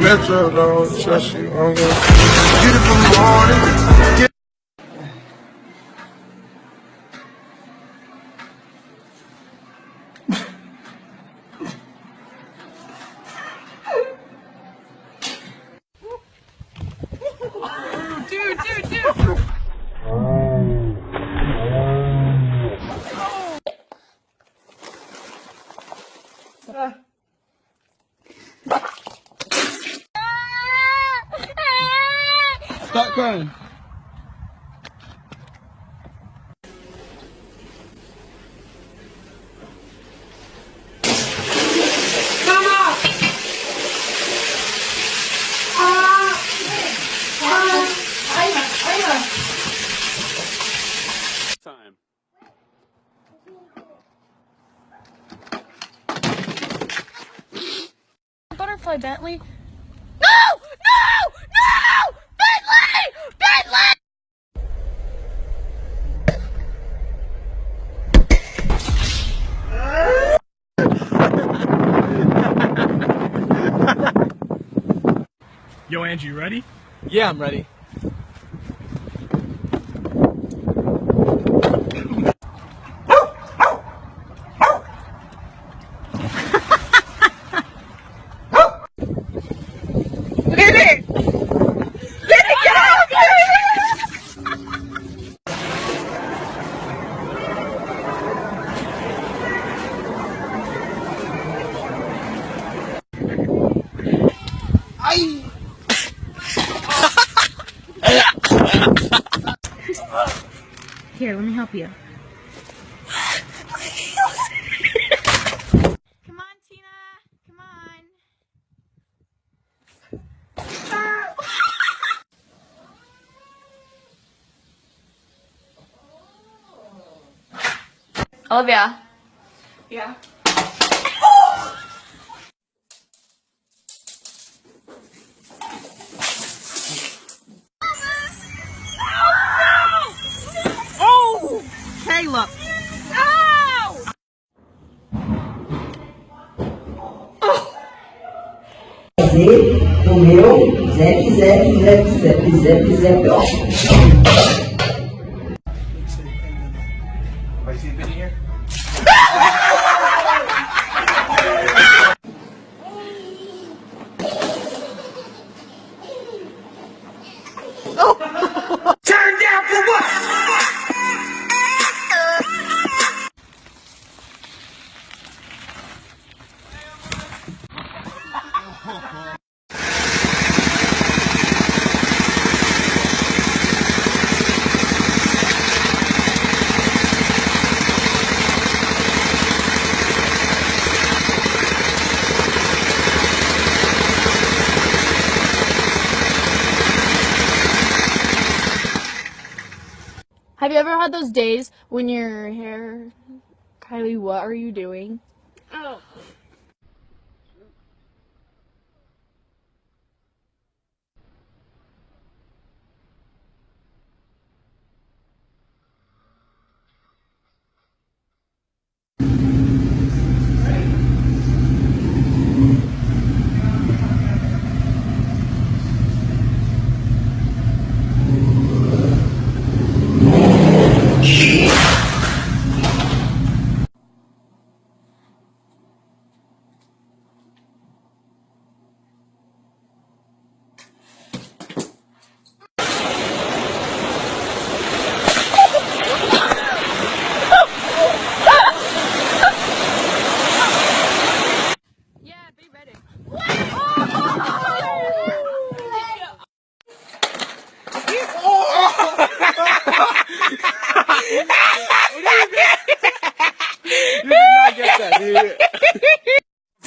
Metro don't trust you. I'm gonna morning. Dude! Stop crying. Angie, you ready? Yeah, I'm ready. Here, let me help you. Come on, Tina. Come on. Olivia. Yeah. look. Ow! Fazer o meu zap, zap, zap, zap, zap, zap, ó. Have you ever had those days when your hair, Kylie? What are you doing? Oh.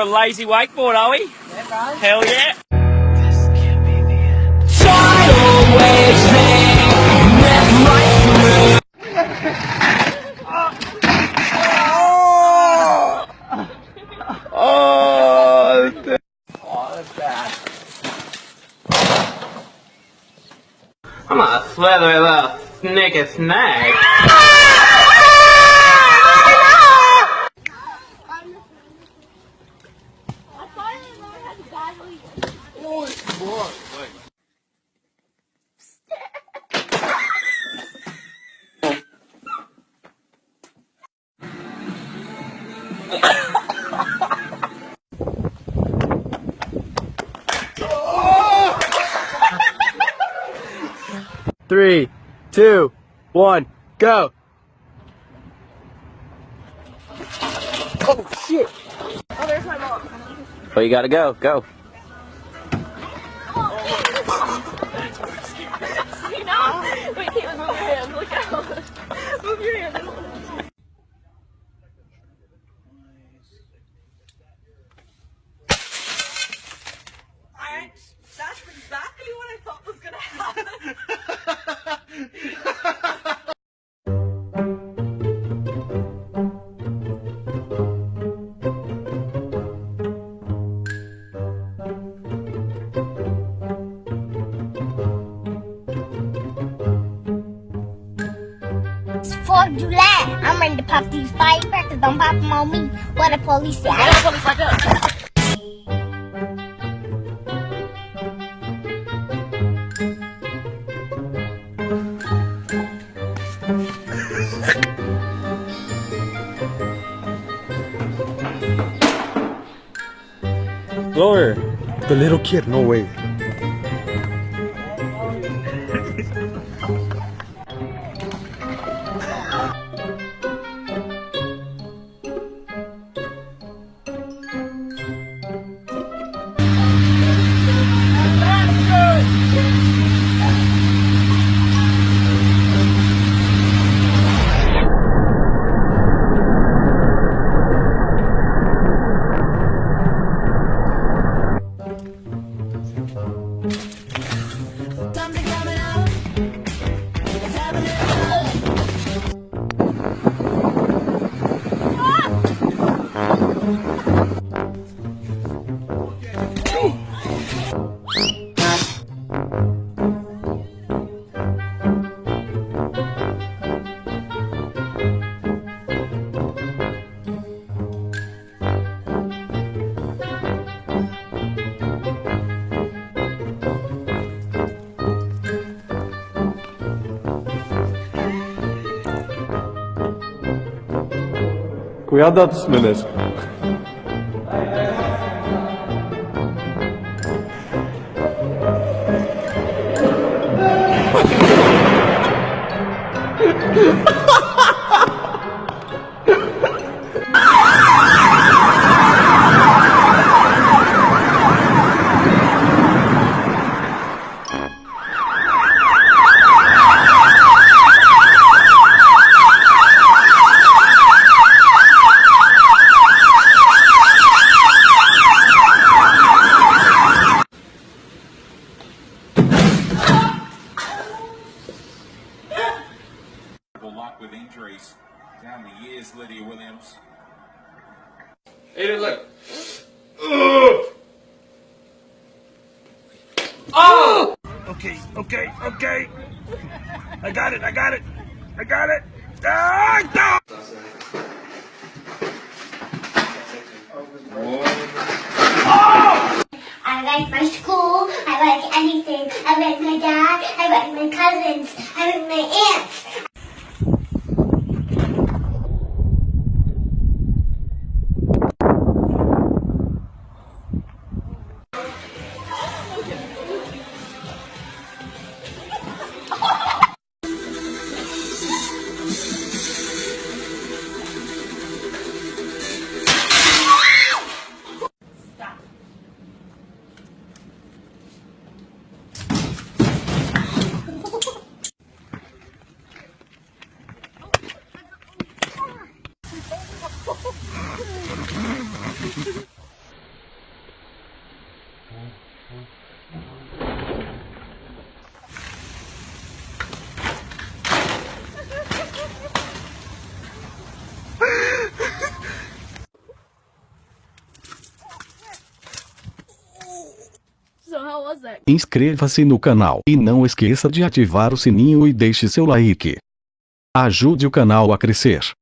For a lazy wakeboard, are we? Hell yeah. I'm gonna little snicky snag. Three, two, one, go. Oh shit! Oh, there's my mom. Oh, you gotta go. Go. You know? Wait, Caitlin, move your hand. Look out. move your hand. I'm ready to pop these firecrackers. Don't pop them on me. What the police say. I Lower. The little kid, no way. Hoe dat, Menes? lot with injuries down the years, Lydia Williams. Hey, look. Okay, okay, okay. I got it, I got it. I got it. Ah, no! I like my school. I like anything. I like my dad. I like my cousins. I like my aunts. So how Inscreva-se no canal e não esqueça de ativar o sininho e deixe seu like. Ajude o canal a crescer.